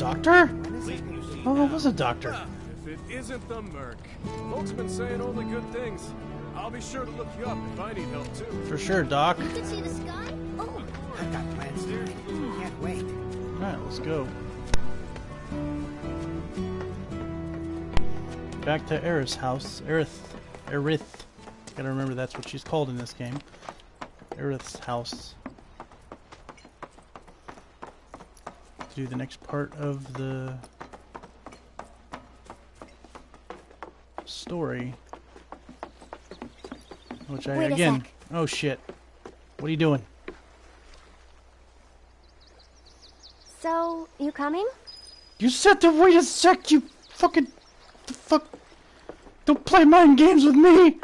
doctor? Oh, it was a doctor. If it isn't the Merc. Folks have been saying only good things. I'll be sure to look you up if I need help too. For sure, Doc. You can see the sky? Oh, I've got plans there. Can't wait. Alright, let's go. Back to Aerith's house. Aerith. Aerith. Gotta remember that's what she's called in this game. Aerith's house. To do the next part of the story. Which I Wait again. Oh shit. What are you doing? So, you coming? You said to wait a sec, you fucking... The fuck... Don't play mind games with me!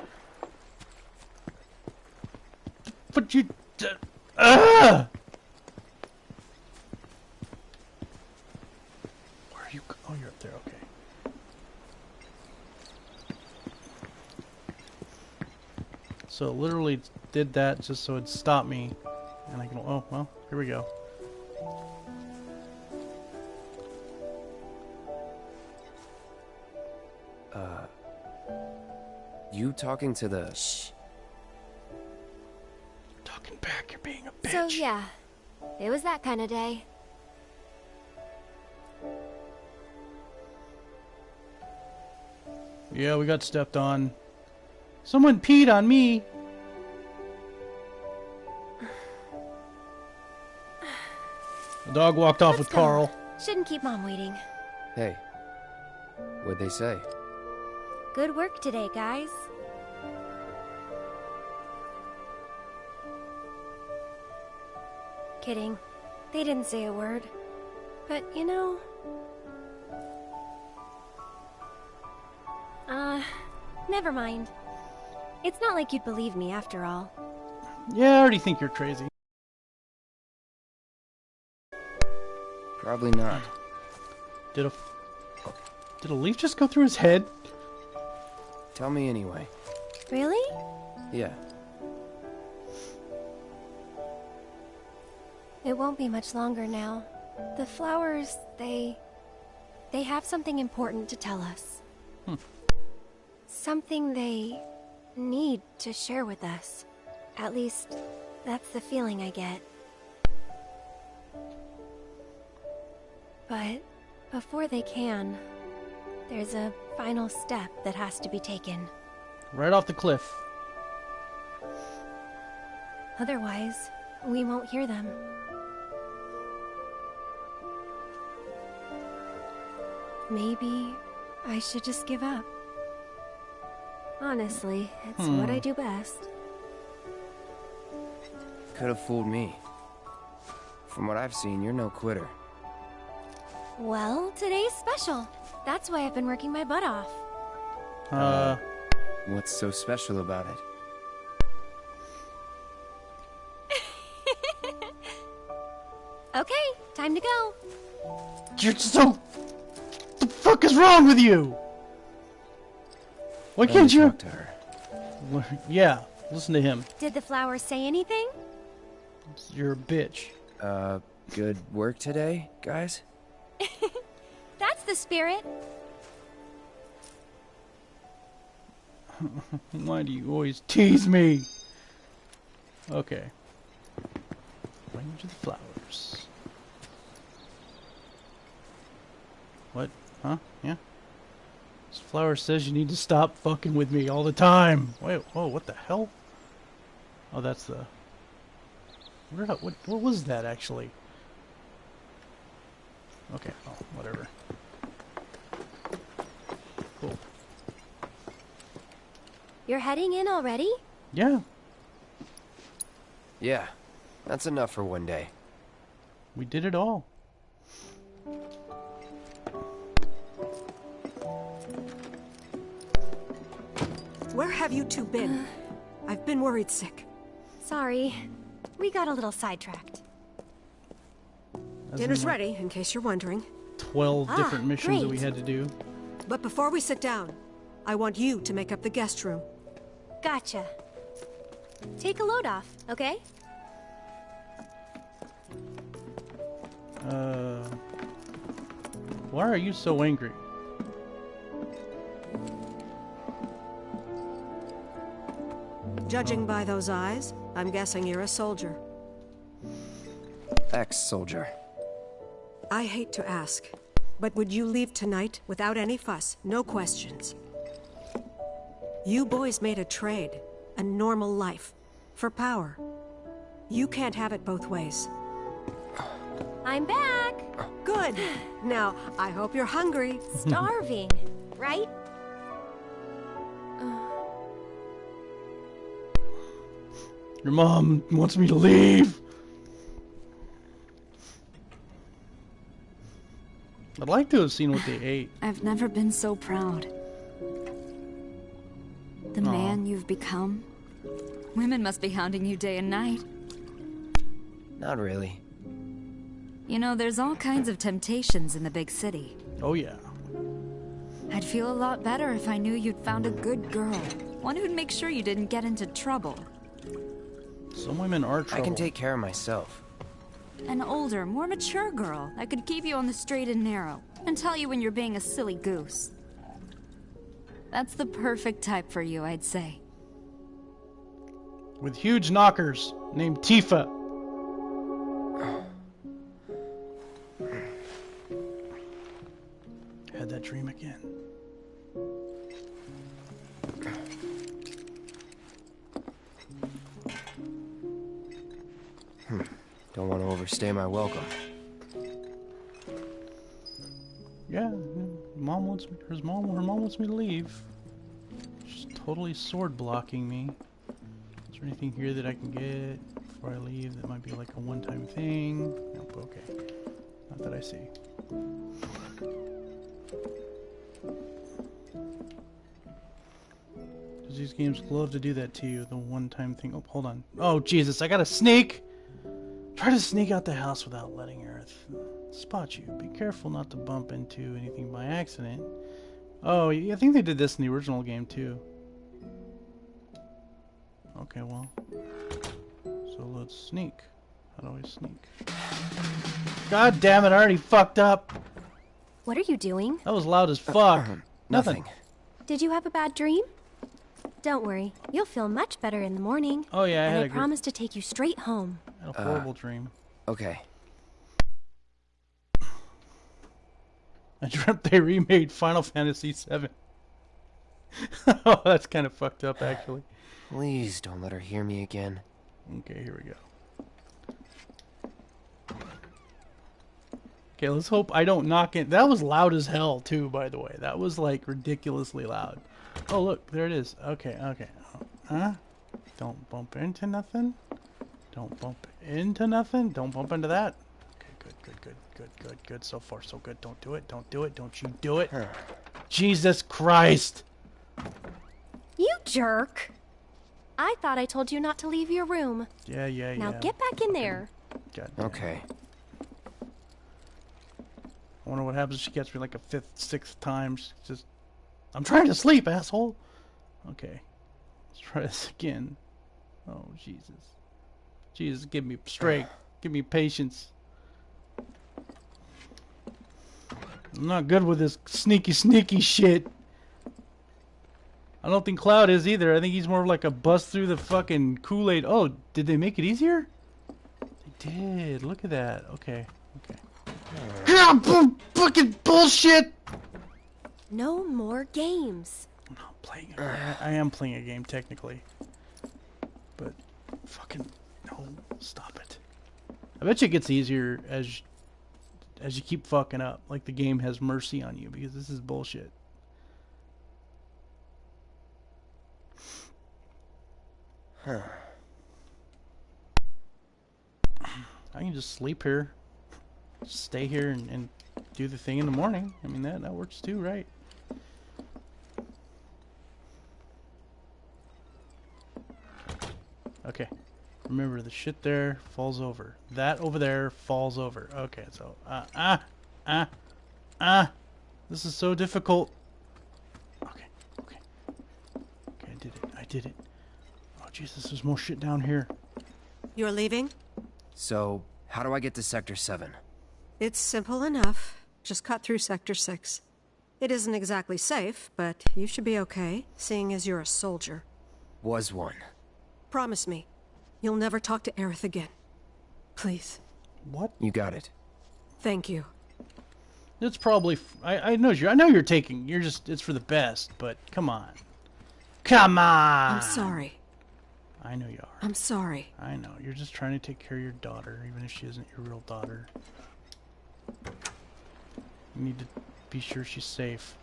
But you... Uh, ah! Where are you... go- Oh, you're up there, okay. So it literally did that just so it'd stop me. And I can... Oh, well, here we go. Uh, you talking to the... Shh. Talking back, you're being a bitch. So, yeah. It was that kind of day. Yeah, we got stepped on. Someone peed on me. The dog walked off with Let's go. Carl. Shouldn't keep Mom waiting. Hey. What'd they say? Good work today, guys. Kidding. They didn't say a word. But, you know... never mind. It's not like you'd believe me after all. Yeah, I already think you're crazy. Probably not. Did a did a leaf just go through his head? Tell me anyway. Really? Yeah. It won't be much longer now. The flowers, they... They have something important to tell us. Hmm. Something they need to share with us. At least, that's the feeling I get. But before they can, there's a final step that has to be taken. Right off the cliff. Otherwise, we won't hear them. Maybe I should just give up. Honestly, it's what I do best. Could have fooled me. From what I've seen, you're no quitter. Well, today's special. That's why I've been working my butt off. Uh, What's so special about it? Okay, time to go. you're so. The fuck is wrong with you? Why Let can't you? talk to her. Yeah, listen to him. Did the flowers say anything? You're a bitch. Uh, good work today, guys? That's the spirit. Why do you always tease me? Okay. Language of the flowers. What? Huh? Yeah? This flower says you need to stop fucking with me all the time. Wait, whoa, what the hell? Oh, that's the... Where, what, what was that, actually? Okay, oh, whatever. Cool. You're heading in already? Yeah, Yeah. That's enough for one day. we did it all. Where have you two been? I've been worried sick. Sorry. We got a little sidetracked. As Dinner's like, ready, in case you're wondering. 12 Ah, different missions that we had to do. But before we sit down, I want you to make up the guest room. Gotcha. take a load off, okay? Uh, why are you so angry? Judging by those eyes, I'm guessing you're a soldier. Ex-soldier. I hate to ask, but would you leave tonight without any fuss, no questions? You boys made a trade, a normal life, for power. You can't have it both ways. I'm back! Good. Now, I hope you're hungry. Starving, right? Your mom wants me to leave. I'd like to have seen what they ate. I've never been so proud. The Aw. man you've become. Women must be hounding you day and night. Not really. You know, there's all kinds of temptations in the big city. Oh yeah. I'd feel a lot better if I knew you'd found a good girl. One who'd make sure you didn't get into trouble. Some women are trouble. I can take care of myself. An older, more mature girl that could keep you on the straight and narrow and tell you when you're being a silly goose. That's the perfect type for you, I'd say. with huge knockers named Tifa. Overstay my welcome. Yeah, mom wants me. Her mom. Her mom wants me to leave. She's totally sword blocking me. Is there anything here that I can get before I leave that might be like a one-time thing? Nope. Okay. Not that I see. These games love to do that to you? The one-time thing. Oh, hold on. Oh Jesus! I got a sneak. Try to sneak out the house without letting Earth spot you. Be careful not to bump into anything by accident. Oh, I think they did this in the original game too. Okay, well. So let's sneak. How do I sneak? God damn it, I already fucked up. What are you doing? That was loud as fuck. Uh-huh. Nothing. Did you have a bad dream? Don't worry, you'll feel much better in the morning. Oh yeah, I and had I a, promise to take you straight home. A uh, horrible dream. Okay. I dreamt they remade Final Fantasy VII. oh, that's kind of fucked up, actually. Please don't let her hear me again. Okay, here we go. Okay, let's hope I don't knock it. That was loud as hell, too, by the way. That was, like, ridiculously loud. Oh, look, there it is. Okay, okay. Oh, huh? Don't bump into nothing. Don't bump into nothing. Don't bump into that. Okay, good, good, good, good, good, good. So far, so good. Don't do it. Don't do it. Don't you do it. Jesus Christ. You jerk! I thought I told you not to leave your room. Yeah, yeah, yeah. Now get back in there. God damn. Okay. I wonder what happens if she gets me like a fifth, sixth time. She's just, I'm trying to sleep, asshole. Okay, let's try this again. Oh Jesus, Jesus, give me strength, give me patience. I'm not good with this sneaky, sneaky shit. I don't think Cloud is either. I think he's more like a bust through the fucking Kool-Aid. Oh, did they make it easier? They did. Look at that. Okay. Okay. Yeah, fucking bullshit. No more games. I'm not playing. A, I am playing a game technically, but fucking stop it. I bet you it gets easier as as you keep fucking up. Like the game has mercy on you because this is bullshit. Huh. I can just sleep here, just stay here and, and do the thing in the morning. I mean that that works too, right? Okay. Remember the shit there falls over. That over there falls over. Okay, so uh, ah ah ah. This is so difficult. Okay, okay, okay. I did it. I did it. Oh Jesus, there's more shit down here. You're leaving? So, how do I get to Sector 7? It's simple enough. Just cut through Sector 6. It isn't exactly safe, but you should be okay, seeing as you're a soldier. Was one. Promise me, you'll never talk to Aerith again. Please. What? You got it. Thank you. It's probably. F- I I know you. I know you're taking. You're just. It's for the best. But come on. Come on. I'm sorry. I know you are. I'm sorry. I know. You're just trying to take care of your daughter, even if she isn't your real daughter. You need to be sure she's safe.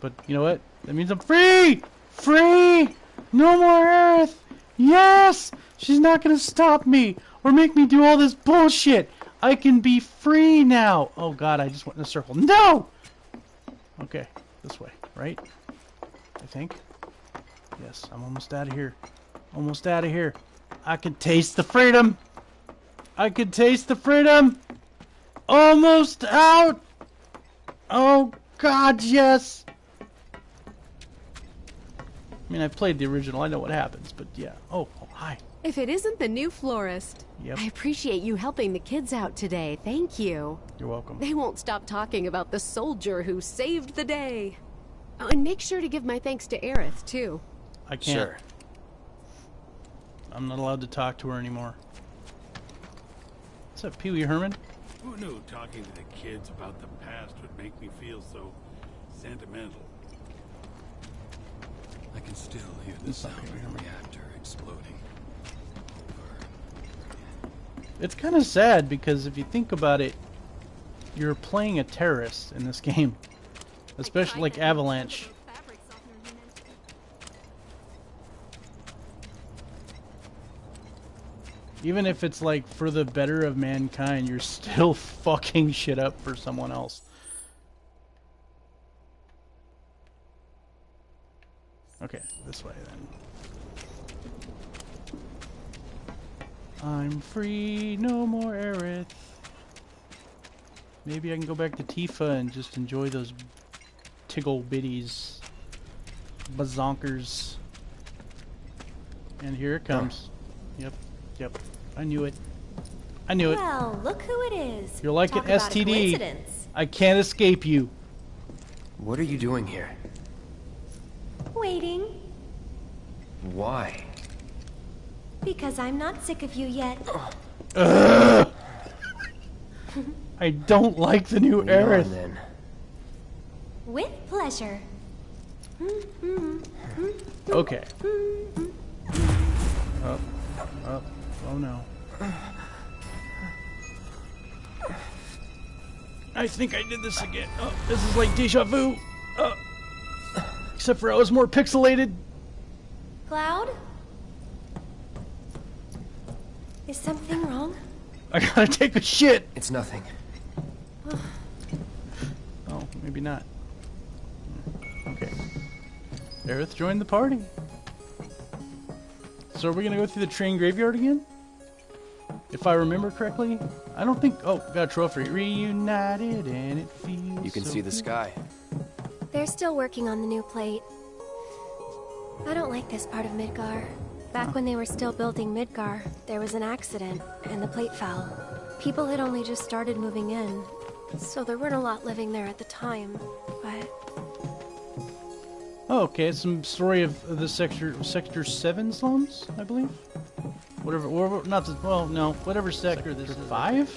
But you know what? That means I'm free! Free! No more Earth! Yes! She's not gonna stop me or make me do all this bullshit! I can be free now! Oh god, I just went in a circle. No! Okay, this way, right? I think. Yes, I'm almost out of here. Almost out of here. I can taste the freedom! I can taste the freedom! Almost out! Oh god, yes! I mean, I've played the original, I know what happens, but yeah. Oh, oh hi. If it isn't the new florist. Yep. I appreciate you helping the kids out today. Thank you. You're welcome. They won't stop talking about the soldier who saved the day. Oh, and make sure to give my thanks to Aerith, too. I can't. Sure. I'm not allowed to talk to her anymore. What's up, Pee Wee Herman? Who knew talking to the kids about the past would make me feel so sentimental? I can still hear the sound of the reactor exploding. It's kind of sad because if you think about it, you're playing a terrorist in this game. Especially like Avalanche. Even if it's like for the better of mankind, you're still fucking shit up for someone else. Okay, this way then. I'm free, no more Aerith. Maybe I can go back to Tifa and just enjoy those tiggle bitties. Bazonkers. And here it comes. Yep, yep. I knew it. I knew it. Well, look who it is. You're like Talk an STD. I can't escape you. What are you doing here? Waiting, Why? because I'm not sick of you yet. I don't like the new Lead on, Aerith. then. With pleasure. Okay. Up, up. Oh no. I think I did this again. Oh, this is like deja vu. Oh. Except for I was more pixelated. Cloud? Is something wrong? I gotta take a shit. It's nothing. Oh, maybe not. Okay. Aerith joined the party. So are we gonna go through the train graveyard again? If I remember correctly, I don't think. Oh, got a trophy. Reunited and it feels. You can so see the good. sky. They're still working on the new plate. I don't like this part of Midgar. Back when they were still building Midgar, there was an accident, and the plate fell. People had only just started moving in, so there weren't a lot living there at the time, but Oh, okay. Some story of the sector sector seven slums, I believe. Whatever, or not the well, no, whatever sector, this is. Five.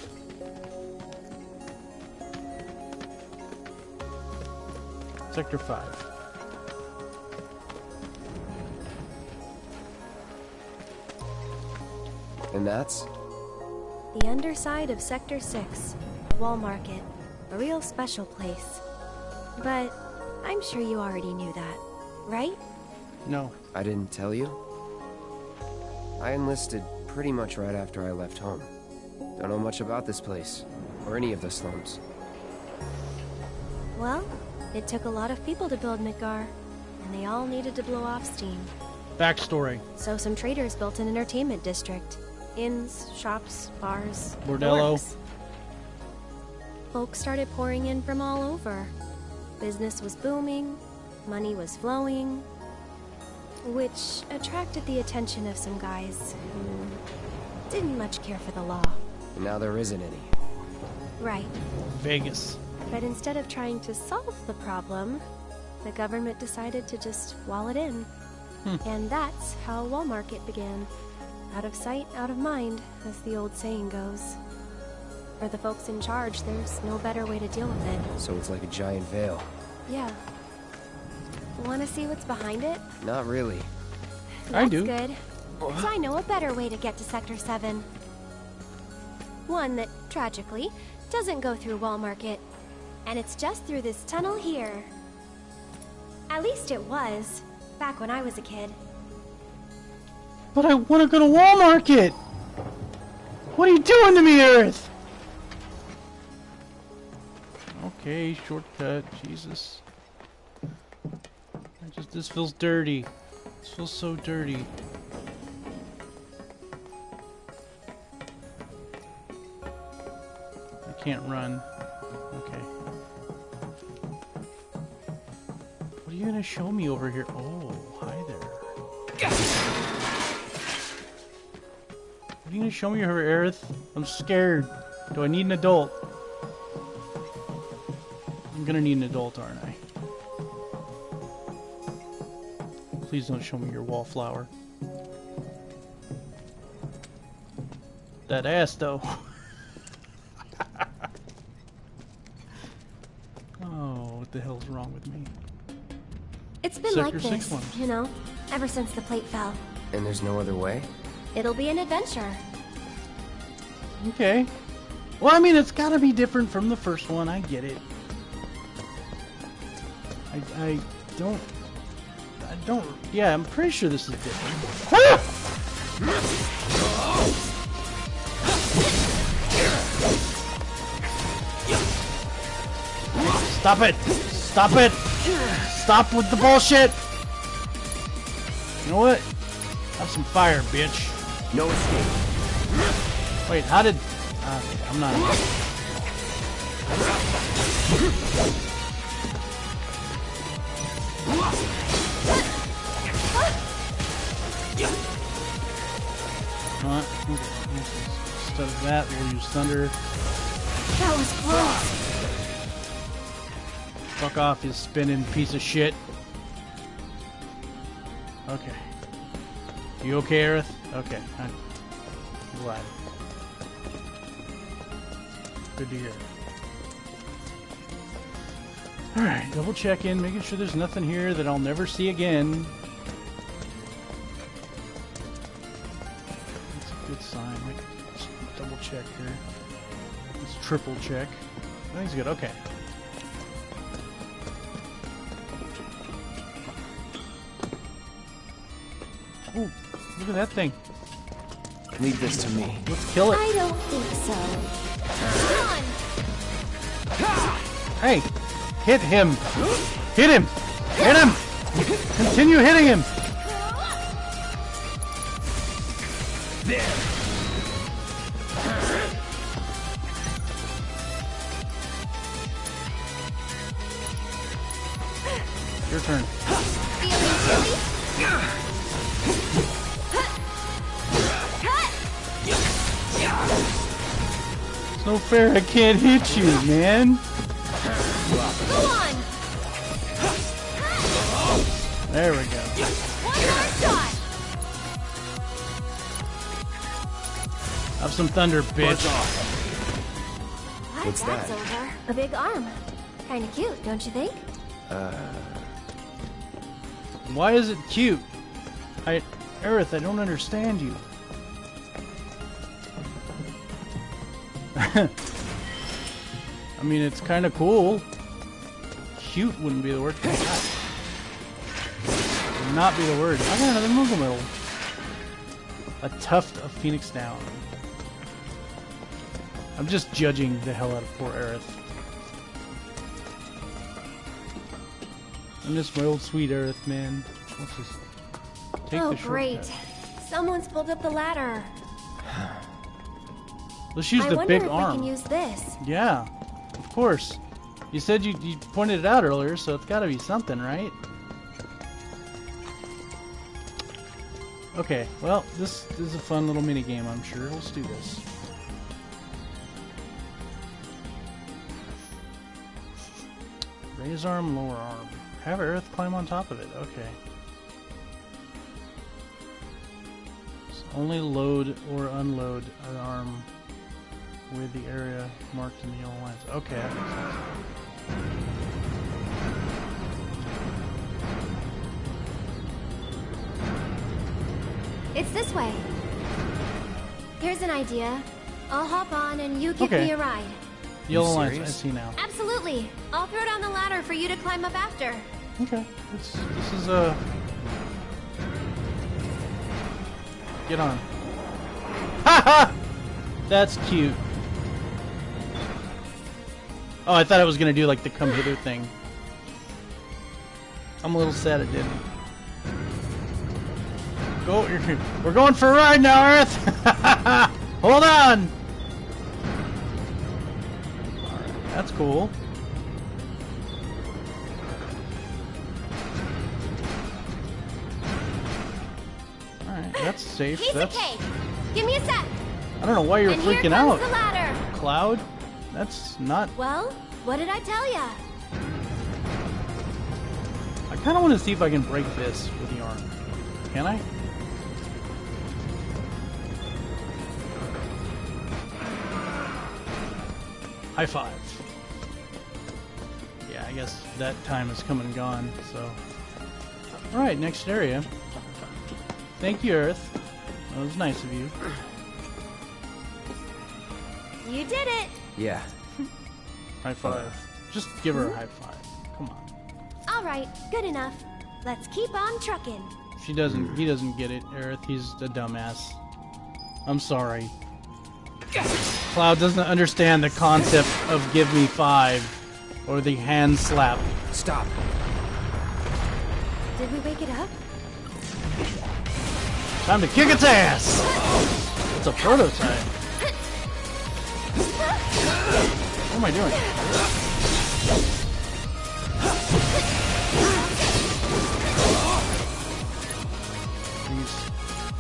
Sector five. And that's? the underside of Sector 6, Wall Market, a real special place. But I'm sure you already knew that, right? No. I didn't tell you? I enlisted pretty much right after I left home. Don't know much about this place, or any of the slums. Well, it took a lot of people to build Midgar, and they all needed to blow off steam. Backstory. So some traders built an entertainment district. Inns, shops, bars, the Bordello. works. Folks started pouring in from all over. Business was booming, money was flowing. which attracted the attention of some guys who didn't much care for the law. And now there isn't any. Right. Vegas. But instead of trying to solve the problem, the government decided to just wall it in. Hmm. And that's how Wall Market began. Out of sight, out of mind, as the old saying goes. For the folks in charge, there's no better way to deal with it. So it's like a giant veil. Yeah. Want to see what's behind it? Not really. I do. good. So I know a better way to get to Sector 7. One that, tragically, doesn't go through Wall Market. And it's just through this tunnel here. At least it was, back when I was a kid. But I want to go to Walmart. Market! What are you doing to me, Earth? Okay, shortcut. Jesus. I just this feels dirty. This feels so dirty. I can't run. Okay. What are you gonna show me over here? Oh, hi there. You gonna show me her, Aerith? I'm scared. Do I need an adult? I'm gonna need an adult, aren't I? Please don't show me your wallflower. That ass, though. oh, what the hell's wrong with me? It's been Sector like this, you know, ever since the plate fell. And there's no other way? It'll be an adventure. Okay. Well, I mean, it's got to be different from the first one. I get it. I, I don't. I don't. Yeah, I'm pretty sure this is different. Stop it! Stop it! Stop with the bullshit! You know what? Have some fire, bitch. No escape. Wait, how did... Uh, I'm not... What? Instead of that, we'll use thunder. That was close. Fuck off, you spinning piece of shit. Okay. You okay, Aerith? Okay. I'm glad. Good to hear. Alright, double check in, making sure there's nothing here that I'll never see again. That's a good sign. Let's double check here. Let's triple check. Everything's good, okay. Ooh, look at that thing. Leave this to me. Let's kill it. I don't think so. Hey, hit him. Hit him. Hit him. Continue hitting him. Fair. I can't hit you, man. Go on! There we go. One! Have some thunder, bitch. Glad What's that? A big arm. Kinda cute, don't you think? Uh. Why is it cute? I, Aerith, I don't understand you. I mean, it's kind of cool. Cute wouldn't be the word. Would not be the word. I got another Moogle Medal. A tuft of Phoenix Down. I'm just judging the hell out of poor Aerith. I miss my old sweet Aerith, man. Let's just take oh, the shortcut. great. Someone's pulled up the ladder. Let's use I the big if arm. we can use this. Yeah, of course. You said you, you pointed it out earlier, so it's got to be something, right? Okay, well, this this is a fun little mini game, I'm sure. Let's do this. Raise arm, lower arm. Have Earth climb on top of it. Okay. So only load or unload an arm with the area marked in the yellow lines. Okay, that makes sense. It's this way. Here's an idea. I'll hop on and you give Okay. me a ride. Yellow lines, I see now. Absolutely. I'll throw down the ladder for you to climb up after. Okay, this, this is a. Get on. Ha ha! That's cute. Oh, I thought I was gonna do like the come hither thing. I'm a little sad it didn't. Go, we're going for a ride now, Earth. Hold on. Alright, that's cool. Alright, that's safe. Piece That's. of cake. Give me a sec. I don't know why you're and freaking out. the ladder. Cloud? That's not. Well, what did I tell ya? I kind of want to see if I can break this with the arm. Can I? High five. Yeah, I guess that time has come and gone, so. Alright, next area. Thank you, Earth. That was nice of you. You did it. Yeah. High five. Just give her a high five. Come on. All right, good enough. Let's keep on trucking. She doesn't. He doesn't get it, Aerith. He's a dumbass. I'm sorry. Cloud doesn't understand the concept of give me five, or the hand slap. Stop. Did we wake it up? Time to kick its ass. It's a prototype. Am I doing?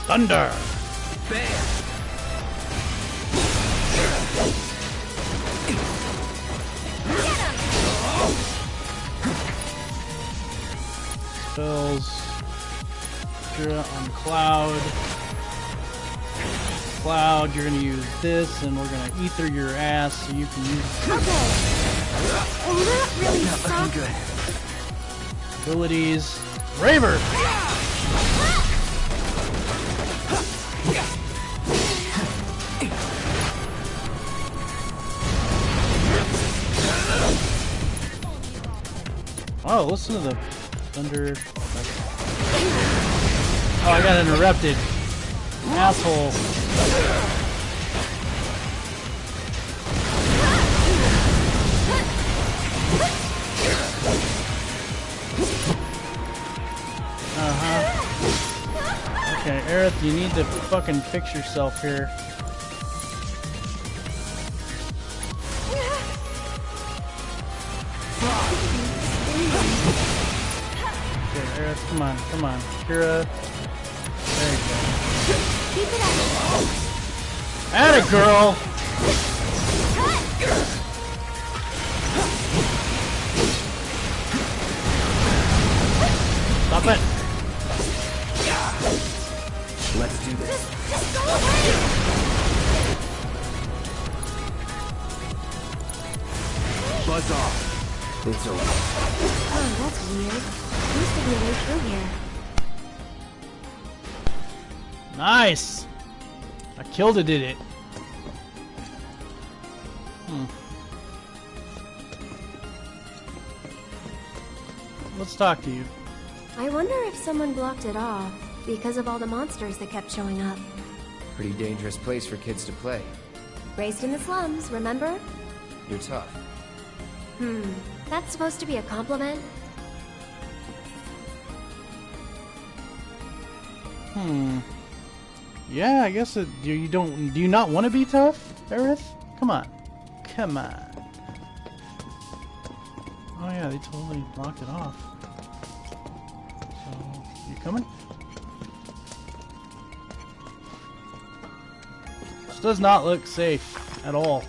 Thunder. Spells. On Cloud. Cloud, you're gonna use this, and we're gonna ether your ass so you can use Okay. And that really sucks. abilities. Braver! Oh, listen to the thunder. Oh, I got interrupted. Asshole. Uh-huh. Okay, Aerith, you need to fucking fix yourself here. Okay, Aerith, come on, come on. Kira. Atta girl! I killed it, did it? Hmm. Let's talk to you. I wonder if someone blocked it off because of all the monsters that kept showing up. Pretty dangerous place for kids to play. Raised in the slums, remember? You're tough. Hmm. That's supposed to be a compliment? Hmm. Yeah, I guess it, you, you don't. Do you not want to be tough, Aerith? Come on. Come on. Oh yeah, they totally blocked it off. So, you coming? This does not look safe at all.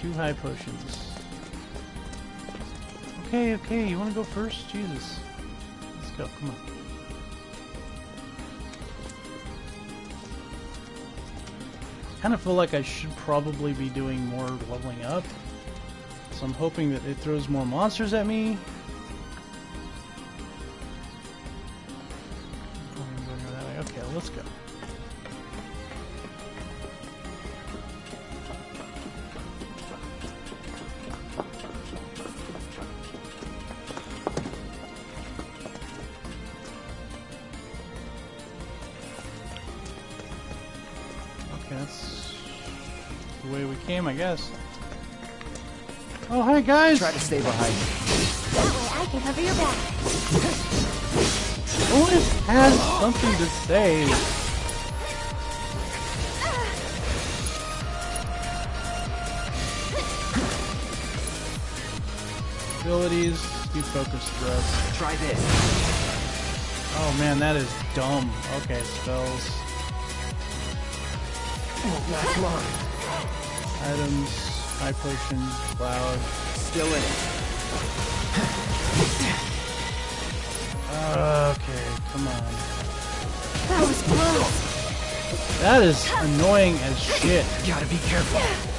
Two high potions. Okay, okay, you want to go first? Jesus. Go, come on. kind of feel like I should probably be doing more leveling up. So I'm hoping that it throws more monsters at me. Guess. Oh, hi guys! Try to stay behind. That way I can cover your back. Always has something to say. Abilities, do focus thrust. Try this. Oh man, that is dumb. Okay, spells. Oh, Won't last long. Items, high potion, cloud. Still in it. Okay, come on. That was close. That is annoying as shit. Gotta be careful.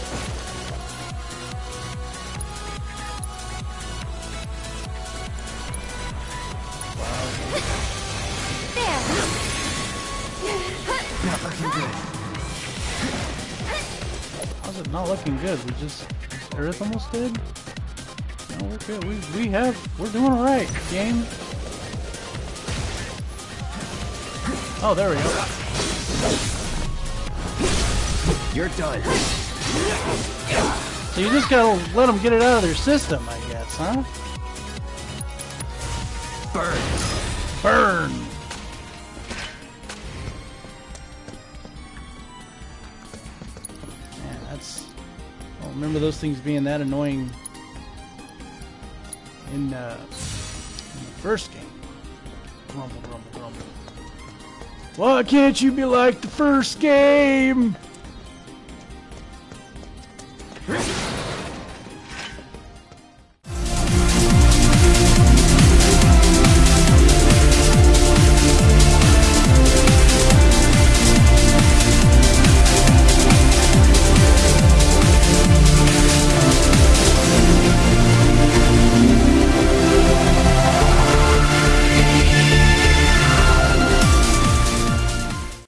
Not looking good? We just Earth almost did. No, we're good. We we have we're doing alright, game. Oh, there we go. You're done. So you just gotta let them get it out of their system, I guess, huh? Burn. Burn. Remember those things being that annoying in, uh, in the first game. Grumble, grumble, grumble. Why can't you be like the first game?